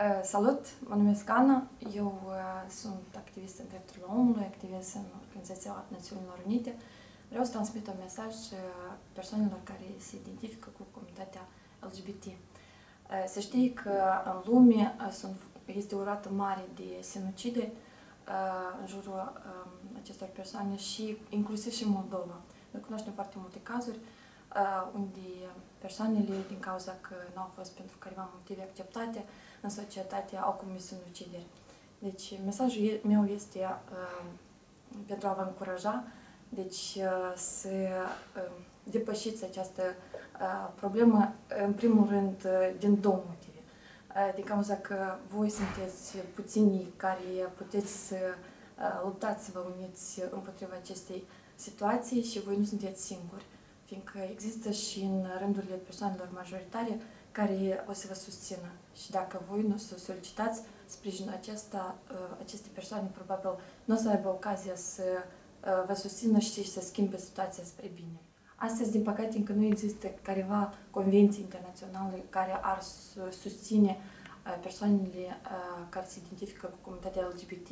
Uh, Salut, mă numesc Ana, eu uh, sunt activist în drepturile omului, activist în Organizația Națiunilor Unite. Vreau să transmit un mesaj uh, persoanelor care se identifică cu comunitatea LGBT. Să știi că în lume sunt, este o rată mare de sinucide în jurul um, acestor persoane și inclusiv și în Moldova. Noi cunoaștem foarte multe cazuri unde persoanele, din cauza că nu au fost pentru careva motive acceptate în societate, au comis sinucideri. Deci, mesajul meu este uh, pentru a vă încuraja, deci uh, să uh, depășiți această uh, problemă, în primul rând, uh, din două motive. Uh, din cauza că voi sunteți puținii care puteți să uh, luptați, să vă uniți împotriva acestei situații și voi nu sunteți singuri fiindcă există și în rândurile persoanelor majoritare care o să vă susțină. Și dacă voi nu să solicitați sprijinul acesta, uh, aceste persoane probabil nu o să aibă ocazia să uh, vă susțină și să schimbe situația spre bine. Astăzi, din păcate, încă nu există careva convenții internaționale care ar susține uh, persoanele care se identifică cu comunitatea LGBT,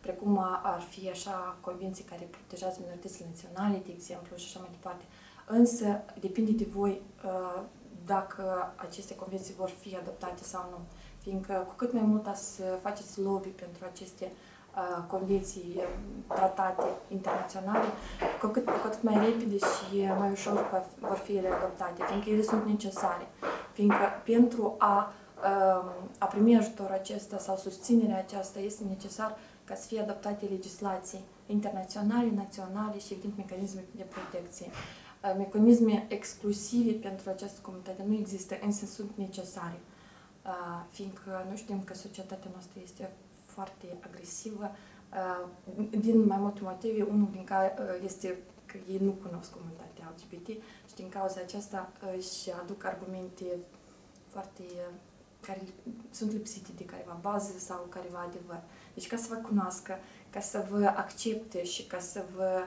precum ar fi așa convenții care protejează minoritățile naționale, de exemplu, și așa mai departe. Însă depinde de voi uh, dacă aceste convenții vor fi adoptate sau nu. Fiindcă cu cât mai mult să faceți lobby pentru aceste uh, convenții, uh, tratate internaționale, cu cât, cu atât mai repede și mai ușor vor fi ele adoptate, fiindcă ele sunt necesare. Fiindcă pentru a, a primi ajutorul acesta sau susținerea aceasta este necesar ca să fie adoptate legislații internaționale, naționale și, evident, mecanisme de protecție. Mecanisme exclusive pentru această comunitate nu există, însă sunt necesare, fiindcă nu știm că societatea noastră este foarte agresivă, din mai multe motive, unul din care este că ei nu cunosc comunitatea LGBT și din cauza aceasta își aduc argumente foarte care sunt lipsite de careva bază sau careva adevăr. Deci ca să vă cunoască, ca să vă accepte și ca să vă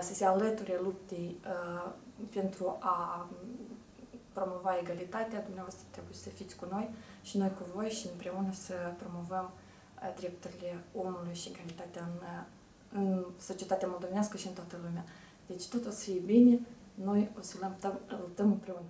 să se alăture luptei pentru a promova egalitatea, dumneavoastră trebuie să fiți cu noi și noi cu voi și împreună să promovăm drepturile omului și egalitatea în, în societatea moldovenească și în toată lumea. Deci tot o să fie bine, noi o să luptăm, luptăm împreună.